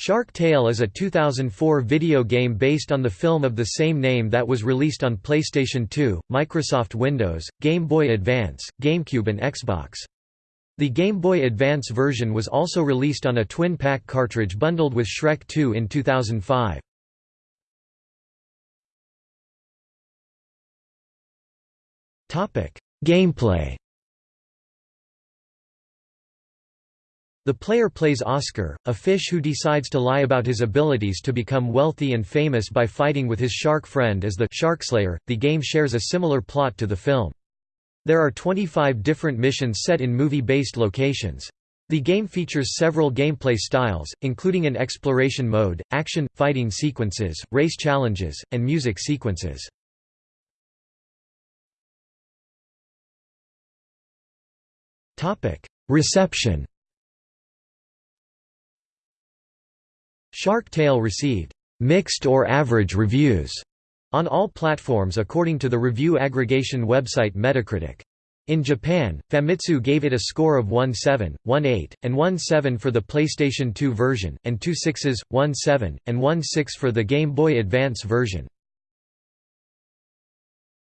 Shark Tale is a 2004 video game based on the film of the same name that was released on PlayStation 2, Microsoft Windows, Game Boy Advance, GameCube and Xbox. The Game Boy Advance version was also released on a twin-pack cartridge bundled with Shrek 2 in 2005. Gameplay The player plays Oscar, a fish who decides to lie about his abilities to become wealthy and famous by fighting with his shark friend as the Sharkslayer. The game shares a similar plot to the film. There are 25 different missions set in movie-based locations. The game features several gameplay styles, including an exploration mode, action, fighting sequences, race challenges, and music sequences. Reception Shark Tale received mixed or average reviews on all platforms according to the review aggregation website Metacritic. In Japan, Famitsu gave it a score of 1.7, 1.8, and 1.7 for the PlayStation 2 version, and two sixes, 1.7, and 1.6 for the Game Boy Advance version.